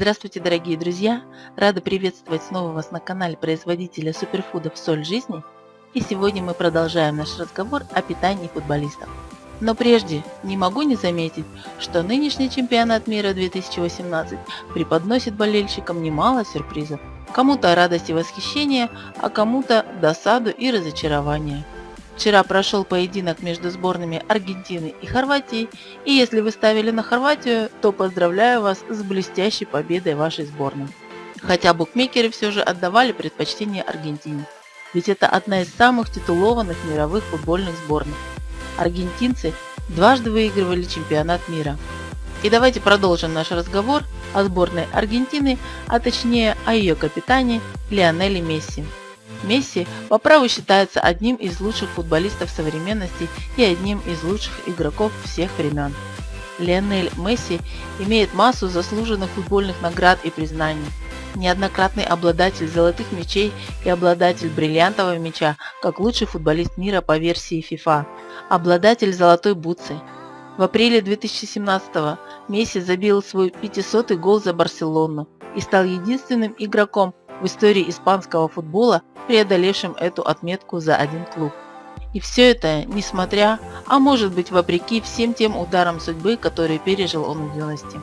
Здравствуйте, дорогие друзья! Рада приветствовать снова вас на канале производителя суперфудов «Соль жизни». И сегодня мы продолжаем наш разговор о питании футболистов. Но прежде не могу не заметить, что нынешний чемпионат мира 2018 преподносит болельщикам немало сюрпризов. Кому-то радость и восхищение, а кому-то досаду и разочарование. Вчера прошел поединок между сборными Аргентины и Хорватии, и если вы ставили на Хорватию, то поздравляю вас с блестящей победой вашей сборной. Хотя букмекеры все же отдавали предпочтение Аргентине, ведь это одна из самых титулованных мировых футбольных сборных. Аргентинцы дважды выигрывали чемпионат мира. И давайте продолжим наш разговор о сборной Аргентины, а точнее о ее капитане Лионеле Месси. Месси по праву считается одним из лучших футболистов современности и одним из лучших игроков всех времен. Лионель Месси имеет массу заслуженных футбольных наград и признаний. Неоднократный обладатель золотых мячей и обладатель бриллиантового мяча, как лучший футболист мира по версии FIFA. Обладатель золотой бутсы. В апреле 2017 Месси забил свой 500-й гол за Барселону и стал единственным игроком в истории испанского футбола, преодолевшим эту отметку за один клуб. И все это несмотря, а может быть вопреки всем тем ударам судьбы, которые пережил он в юности.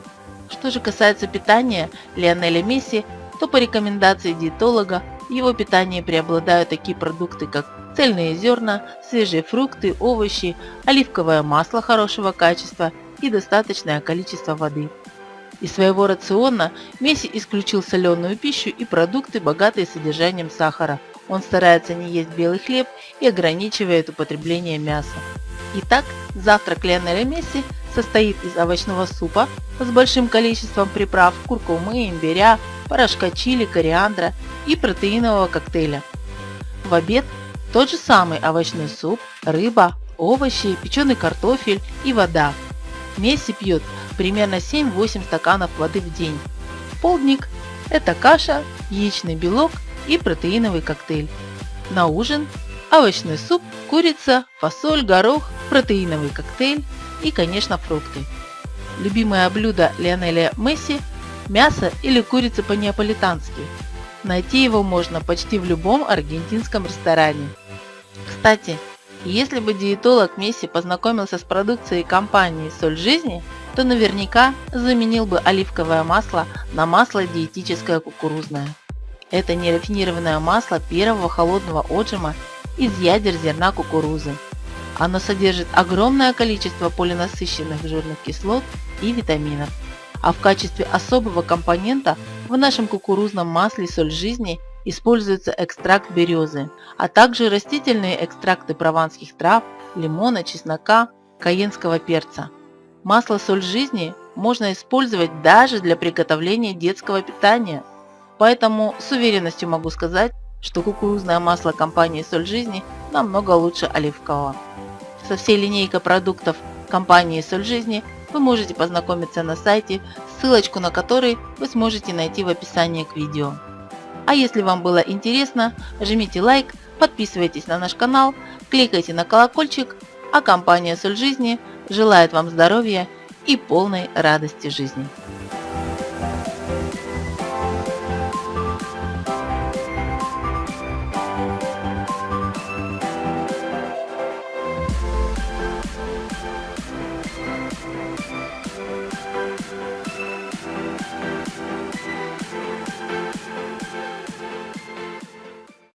Что же касается питания Лионеля Месси, то по рекомендации диетолога в его питании преобладают такие продукты, как цельные зерна, свежие фрукты, овощи, оливковое масло хорошего качества и достаточное количество воды. Из своего рациона Месси исключил соленую пищу и продукты, богатые содержанием сахара, он старается не есть белый хлеб и ограничивает употребление мяса. Итак, завтрак Лионеля Месси состоит из овощного супа с большим количеством приправ куркумы, имбиря, порошка чили, кориандра и протеинового коктейля. В обед тот же самый овощной суп, рыба, овощи, печеный картофель и вода. Месси пьет примерно 7-8 стаканов воды в день. Полдник – это каша, яичный белок и протеиновый коктейль. На ужин овощной суп, курица, фасоль, горох, протеиновый коктейль и, конечно, фрукты. Любимое блюдо Лионеля Месси – мясо или курица по-неаполитански. Найти его можно почти в любом аргентинском ресторане. Кстати, если бы диетолог Месси познакомился с продукцией компании «Соль жизни», то наверняка заменил бы оливковое масло на масло диетическое кукурузное. Это нерафинированное масло первого холодного отжима из ядер зерна кукурузы. Оно содержит огромное количество полинасыщенных жирных кислот и витаминов. А в качестве особого компонента в нашем кукурузном масле соль жизни используется экстракт березы, а также растительные экстракты прованских трав, лимона, чеснока, каенского перца. Масло соль жизни можно использовать даже для приготовления детского питания – Поэтому с уверенностью могу сказать, что кукурузное масло компании «Соль жизни» намного лучше оливкового. Со всей линейкой продуктов компании «Соль жизни» вы можете познакомиться на сайте, ссылочку на который вы сможете найти в описании к видео. А если вам было интересно, жмите лайк, подписывайтесь на наш канал, кликайте на колокольчик, а компания «Соль жизни» желает вам здоровья и полной радости жизни.